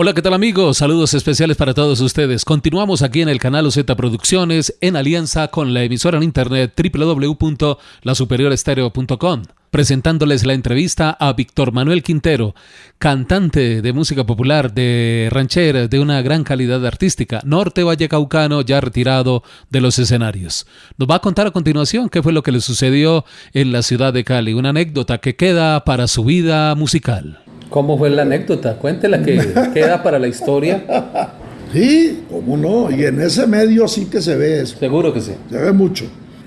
Hola, ¿qué tal amigos? Saludos especiales para todos ustedes. Continuamos aquí en el canal OZ Producciones en alianza con la emisora en internet www.lasuperiorestereo.com presentándoles la entrevista a Víctor Manuel Quintero, cantante de música popular de ranchera de una gran calidad artística, norte vallecaucano ya retirado de los escenarios. Nos va a contar a continuación qué fue lo que le sucedió en la ciudad de Cali, una anécdota que queda para su vida musical. ¿Cómo fue la anécdota? Cuéntela que queda para la historia. Sí, cómo no, y en ese medio sí que se ve eso. Seguro que sí. Se ve mucho.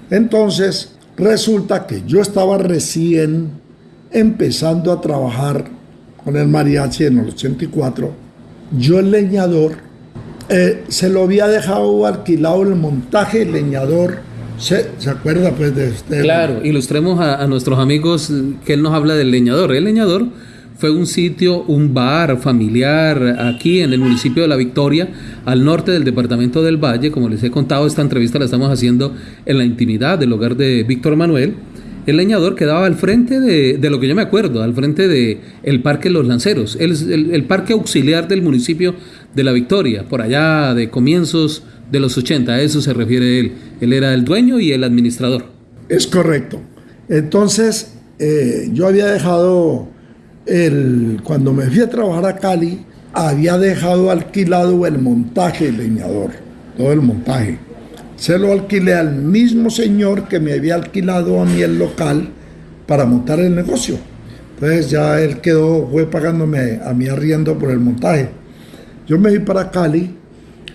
Entonces, resulta que yo estaba recién empezando a trabajar con el mariachi en el 84. Yo el leñador, eh, se lo había dejado alquilado el montaje, leñador, ¿Se, acuerda pues de usted? Claro, ilustremos a, a, nuestros amigos que él nos habla del leñador. El leñador fue un sitio, un bar familiar aquí en el municipio de La Victoria, al norte del departamento del Valle. Como les he contado, esta entrevista la estamos haciendo en la intimidad del hogar de Víctor Manuel. El leñador quedaba al frente de, lo que yo me acuerdo, al frente del el Parque Los Lanceros, el, el, parque auxiliar del municipio de La Victoria, por allá de comienzos de los 80, a eso se refiere él. Él era el dueño y el administrador. Es correcto. Entonces, eh, yo había dejado el, cuando me fui a trabajar a Cali, había dejado alquilado el montaje leñador, todo el montaje. Se lo alquilé al mismo señor que me había alquilado a mí el local para montar el negocio. Entonces ya él quedó, fue pagándome a mí arriendo por el montaje. Yo me fui para Cali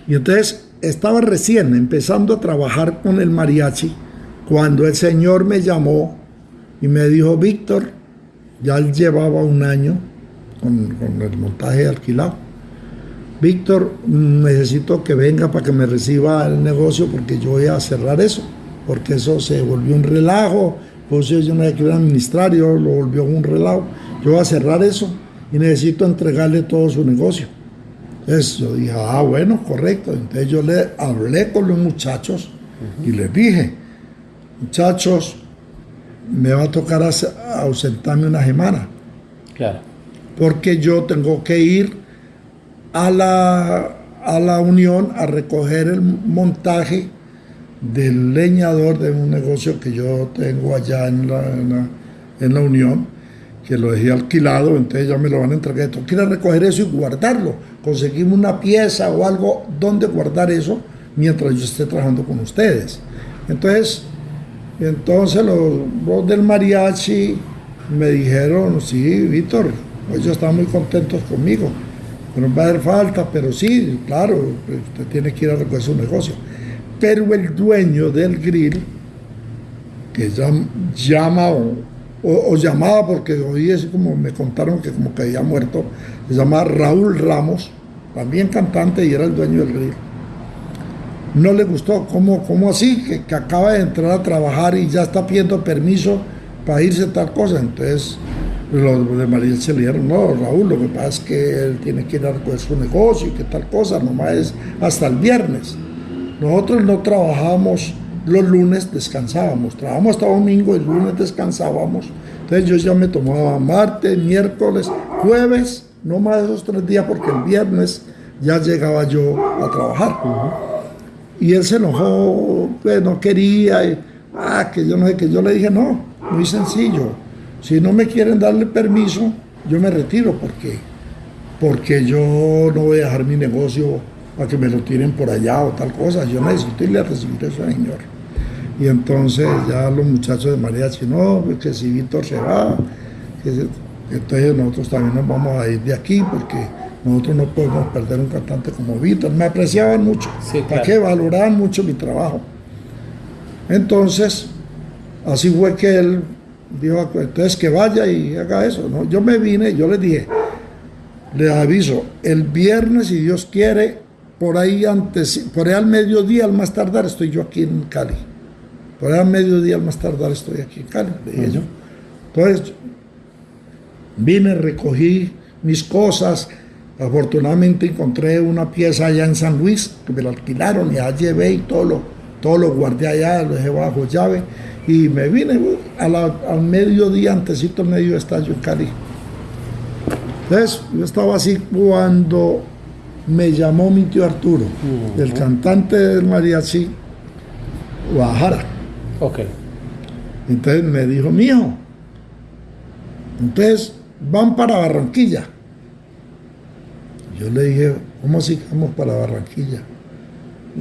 y entonces estaba recién empezando a trabajar con el mariachi cuando el señor me llamó y me dijo, Víctor, ya él llevaba un año con, el montaje alquilado. Víctor, necesito que venga para que me reciba el negocio porque yo voy a cerrar eso, porque eso se volvió un relajo, pues yo no quería administrar, yo lo volvió un relajo. Yo voy a cerrar eso y necesito entregarle todo su negocio. Entonces yo dije, ah, bueno, correcto. Entonces yo le hablé con los muchachos y les dije, muchachos, me va a tocar ausentarme una semana. Claro. Porque yo tengo que ir a la, a la Unión a recoger el montaje del leñador de un negocio que yo tengo allá en la, en la, Unión, que lo dejé alquilado, entonces ya me lo van a entregar. Ir a recoger eso y guardarlo. Conseguimos una pieza o algo donde guardar eso mientras yo esté trabajando con ustedes. Entonces, y entonces los, del mariachi me dijeron, sí, Víctor, ellos están muy contentos conmigo. No va a dar falta, pero sí, claro, usted tiene que ir a recoger su negocio. Pero el dueño del grill, que llama o, llamaba, porque hoy es como me contaron que como que había muerto, se llama Raúl Ramos, también cantante y era el dueño del grill no le gustó. ¿Cómo, cómo así? Que, acaba de entrar a trabajar y ya está pidiendo permiso para irse tal cosa. Entonces, los de María se le dijeron, no, Raúl, lo que pasa es que él tiene que ir a su negocio y que tal cosa, nomás es hasta el viernes. Nosotros no trabajábamos los lunes, descansábamos. Trabajamos hasta domingo y el lunes descansábamos. Entonces yo ya me tomaba martes, miércoles, jueves, no más esos tres días porque el viernes ya llegaba yo a trabajar. Y él se enojó, pues no quería, ah, que yo no sé, que yo le dije, no, muy sencillo, si no me quieren darle permiso, yo me retiro, porque porque yo no voy a dejar mi negocio para que me lo tiren por allá o tal cosa, yo necesito irle a recibir a ese señor. Y entonces ya los muchachos de María no, pues que si Víctor se va, entonces nosotros también nos vamos a ir de aquí porque nosotros no podemos perder un cantante como Víctor. Me apreciaban mucho, para que valoraban mucho mi trabajo. Entonces, así fue que él dijo, entonces que vaya y haga eso. ¿no? Yo me vine, yo les dije, les aviso, el viernes, si Dios quiere, por ahí antes, por ahí al mediodía, al más tardar, estoy yo aquí en Cali. Por ahí al mediodía, al más tardar, estoy aquí en Cali, dije yo. Entonces, vine, recogí mis cosas, Afortunadamente encontré una pieza allá en San Luis que me la alquilaron y allá llevé y todo lo, todo lo guardé allá, lo dejé bajo llave y me vine al mediodía, antesito al medio estadio en Cali. Entonces, yo estaba así cuando me llamó mi tío Arturo, el cantante del mariachi Guajara. Ok. Entonces me dijo, mijo, entonces van para Barranquilla. Yo le dije, ¿cómo así que vamos para Barranquilla?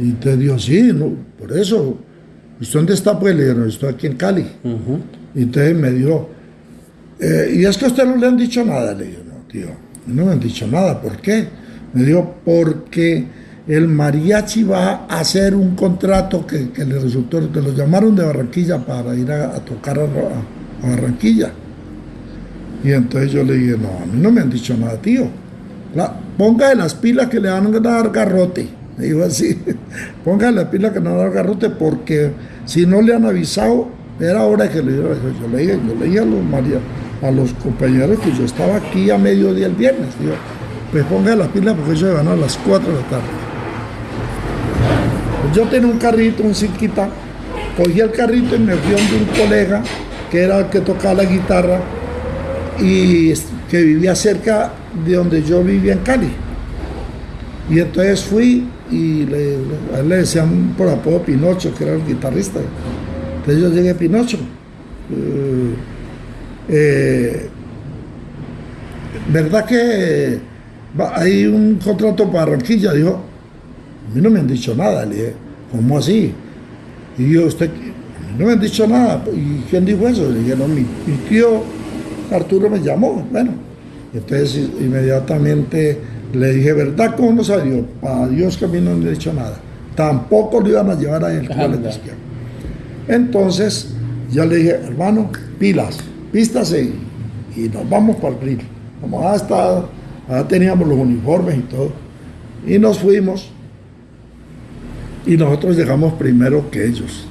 Y entonces dijo, sí, no, por eso. ¿Y dónde está? Pues le dije, no, estoy aquí en Cali. Y entonces me dijo, eh, ¿y es que a usted no le han dicho nada? Le dije, no, tío, no me han dicho nada. ¿Por qué? Me dijo, porque el mariachi va a hacer un contrato que, le resultó, que lo llamaron de Barranquilla para ir a, tocar a, Barranquilla. Y entonces yo le dije, no, a mí no me han dicho nada, tío. Ponga de las pilas que le van a dar garrote. Me dijo así, ponga de las pilas que le van a dar garrote porque si no le han avisado, era hora que le diera. Yo le yo le a los, compañeros que yo estaba aquí a mediodía el viernes. Digo, pues ponga de las pilas porque ellos van a las 4 de la tarde. Yo tenía un carrito, un cinquita, cogí el carrito y me fui a un colega que era el que tocaba la guitarra y que vivía cerca de donde yo vivía en Cali. Y entonces fui y le, a él le decían por apodo Pinocho, que era el guitarrista. Entonces yo llegué a Pinocho. Eh, eh, ¿Verdad que hay un contrato para Barranquilla? Dijo, a mí no me han dicho nada. Le dije, ¿cómo así? Y yo, usted, no me han dicho nada. ¿Y quién dijo eso? Le dije, no, mi tío Arturo me llamó, bueno, entonces inmediatamente le dije, ¿verdad? ¿Cómo no salió? Para Dios que a mí no le he dicho nada. Tampoco lo iban a llevar a él. Entonces, ya le dije, hermano, pilas, pístase y, nos vamos para el río. Como hasta, ya teníamos los uniformes y todo. Y nos fuimos. Y nosotros llegamos primero que ellos.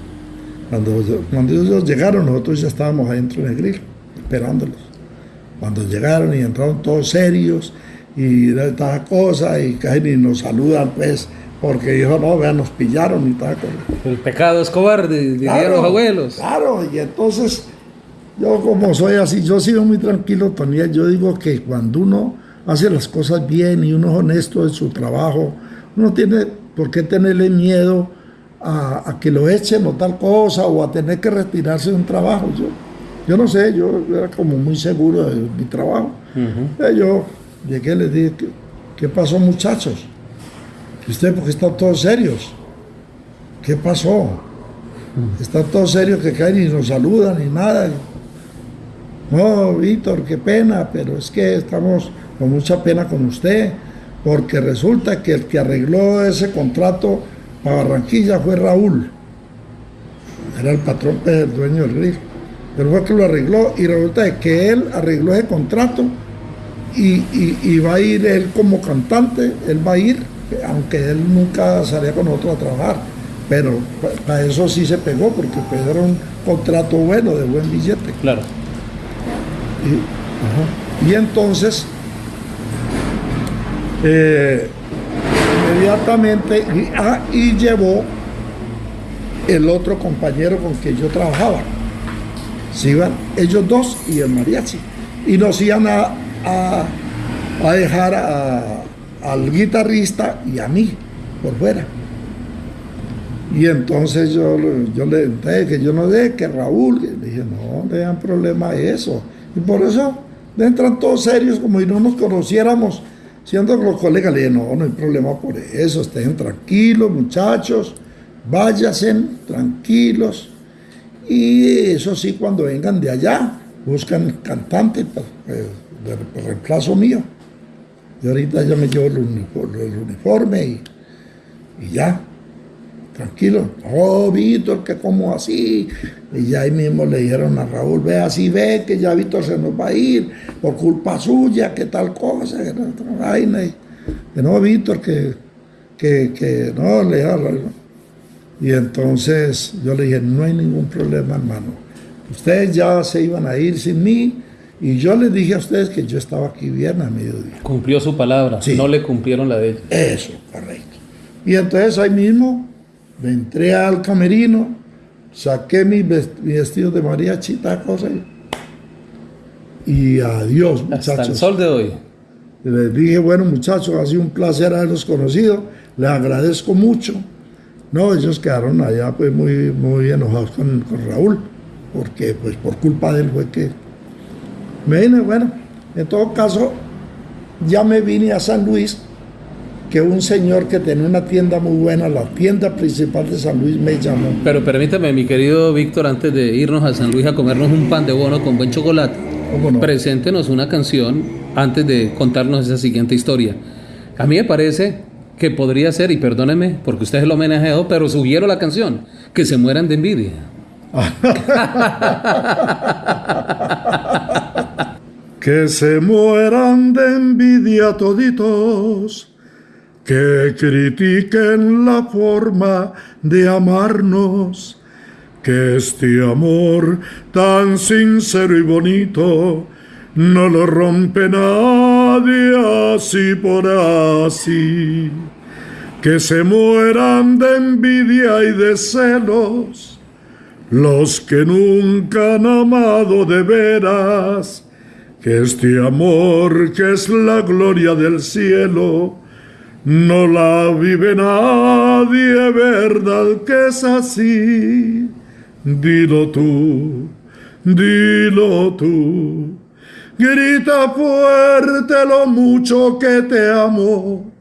Cuando, cuando ellos llegaron, nosotros ya estábamos adentro en el grill, esperándolos. Cuando llegaron y entraron todos serios y de esta cosa y casi nos saludan pues porque dijo no vean nos pillaron y tal el pecado es cobarde dirían los abuelos. claro y entonces yo como soy así yo he sido muy tranquilo Tony yo digo que cuando uno hace las cosas bien y uno es honesto en su trabajo uno tiene por qué tenerle miedo a, que lo echen o tal cosa o a tener que retirarse de un trabajo yo yo no sé, yo era como muy seguro de mi trabajo. Yo llegué y les dije, ¿qué, pasó muchachos? ¿Usted porque están todos serios? ¿Qué pasó? Están todos serios que caen y nos saludan y nada. No, Víctor, qué pena, pero es que estamos con mucha pena con usted, porque resulta que el que arregló ese contrato para Barranquilla fue Raúl. Era el patrón, el dueño del río pero fue que lo arregló y resulta que él arregló ese contrato y, va a ir él como cantante, él va a ir, aunque él nunca salía con nosotros a trabajar, pero para eso sí se pegó, porque pues era un contrato bueno, de buen billete. Claro. Y, entonces, eh, inmediatamente, ah, y llevó el otro compañero con que yo trabajaba se iban ellos dos y el mariachi. Y nos iban a, a, dejar al guitarrista y a mí por fuera. Y entonces yo, yo le dije que yo no sé, que Raúl, le dije, no, no dan problema eso. Y por eso entran todos serios, como si no nos conociéramos, siendo los colegas. Le dije, no, no hay problema por eso, estén tranquilos, muchachos, váyanse tranquilos. Y eso sí, cuando vengan de allá, buscan cantante pues, eh, de, reemplazo mío. Y ahorita ya me llevo el uniforme, y, ya, tranquilo. Oh, Víctor, que como así. Y ya ahí mismo le dijeron a Raúl, ve así, ve que ya Víctor se nos va a ir por culpa suya, que tal cosa, que no Víctor, que, que, que no, le dijeron y entonces yo le dije, no hay ningún problema, hermano. Ustedes ya se iban a ir sin mí Y yo les dije a ustedes que yo estaba aquí bien a mediodía. Cumplió su palabra, Sí. no le cumplieron la de ella. Eso, correcto. Y entonces ahí mismo me entré al camerino, saqué mi ves- mi vestido de mariachi cosa. Y, adiós, Hasta el muchachos. sol de hoy. Les dije, bueno, muchachos, ha sido un placer haberlos conocido. Les agradezco mucho. No, ellos quedaron allá pues muy, muy enojados con, con Raúl, porque pues por culpa de él fue que me vine, bueno, en todo caso, ya me vine a San Luis, que un señor que tenía una tienda muy buena, la tienda principal de San Luis, me llamó. Pero permítame, mi querido Víctor, antes de irnos a San Luis a comernos un pan de bono con buen chocolate, ¿Cómo no? preséntenos una canción antes de contarnos esa siguiente historia. A mí me parece que podría ser, y perdóneme porque usted es el homenajeado, pero sugiero la canción, que se mueran de envidia. Que se mueran de envidia toditos, que critiquen la forma de amarnos, que este amor tan sincero y bonito no lo rompe nadie así por así. Que se mueran de envidia y de celos los que nunca han amado de veras, que este amor que es la gloria del cielo, no la vive nadie, verdad que es así. Dilo tú, dilo tú, grita fuerte lo mucho que te amo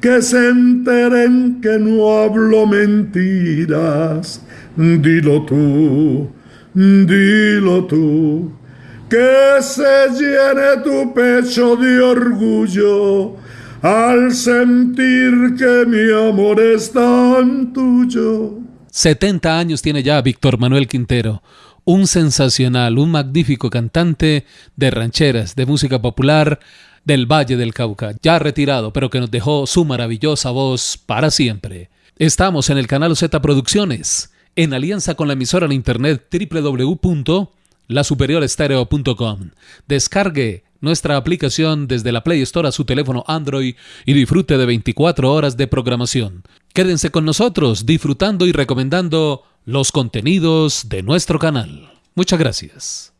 que se enteren que no hablo mentiras. Dilo tú, dilo tú, que se llene tu pecho de orgullo al sentir que mi amor es tan tuyo. 70 años tiene ya Víctor Manuel Quintero, un sensacional, un magnífico cantante de rancheras, de música popular del Valle del Cauca, ya retirado, pero que nos dejó su maravillosa voz para siempre. Estamos en el canal Z Producciones, en alianza con la emisora en internet www.lasuperiorestereo.com. Descargue nuestra aplicación desde la Play Store a su teléfono Android y disfrute de 24 horas de programación. Quédense con nosotros disfrutando y recomendando los contenidos de nuestro canal. Muchas gracias.